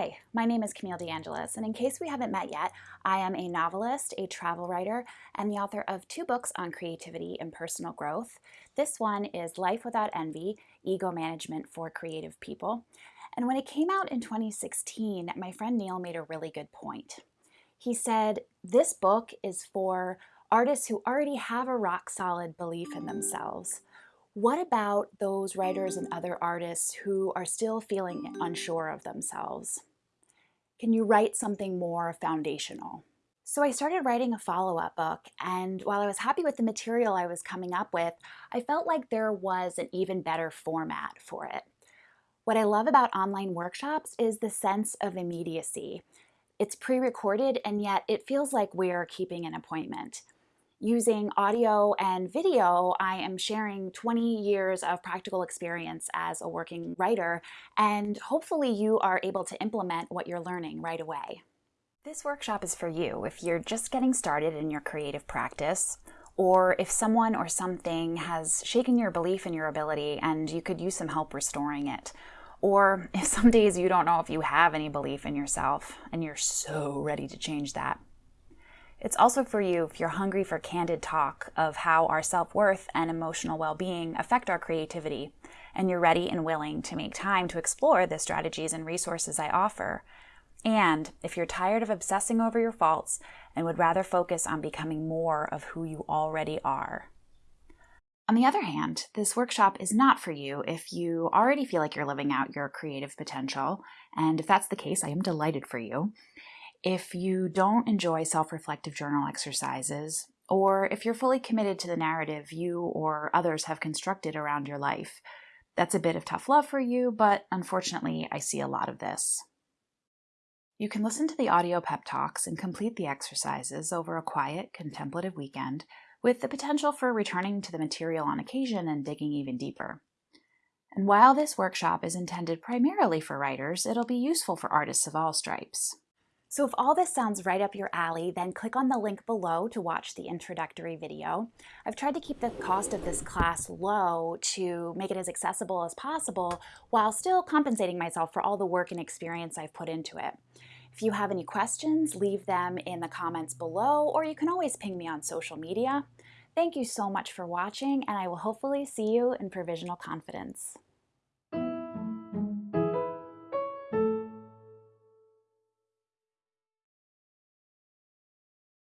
Hi, my name is Camille DeAngelis, and in case we haven't met yet, I am a novelist, a travel writer, and the author of two books on creativity and personal growth. This one is Life Without Envy, Ego Management for Creative People. And when it came out in 2016, my friend Neil made a really good point. He said, this book is for artists who already have a rock solid belief in themselves. What about those writers and other artists who are still feeling unsure of themselves? Can you write something more foundational? So I started writing a follow-up book, and while I was happy with the material I was coming up with, I felt like there was an even better format for it. What I love about online workshops is the sense of immediacy. It's pre-recorded, and yet it feels like we're keeping an appointment using audio and video, I am sharing 20 years of practical experience as a working writer, and hopefully you are able to implement what you're learning right away. This workshop is for you if you're just getting started in your creative practice, or if someone or something has shaken your belief in your ability and you could use some help restoring it. Or if some days you don't know if you have any belief in yourself and you're so ready to change that. It's also for you if you're hungry for candid talk of how our self-worth and emotional well-being affect our creativity, and you're ready and willing to make time to explore the strategies and resources I offer. And if you're tired of obsessing over your faults and would rather focus on becoming more of who you already are. On the other hand, this workshop is not for you if you already feel like you're living out your creative potential, and if that's the case, I am delighted for you. If you don't enjoy self-reflective journal exercises, or if you're fully committed to the narrative you or others have constructed around your life, that's a bit of tough love for you, but unfortunately, I see a lot of this. You can listen to the audio pep talks and complete the exercises over a quiet, contemplative weekend with the potential for returning to the material on occasion and digging even deeper. And while this workshop is intended primarily for writers, it'll be useful for artists of all stripes. So if all this sounds right up your alley, then click on the link below to watch the introductory video. I've tried to keep the cost of this class low to make it as accessible as possible while still compensating myself for all the work and experience I've put into it. If you have any questions, leave them in the comments below, or you can always ping me on social media. Thank you so much for watching, and I will hopefully see you in Provisional Confidence.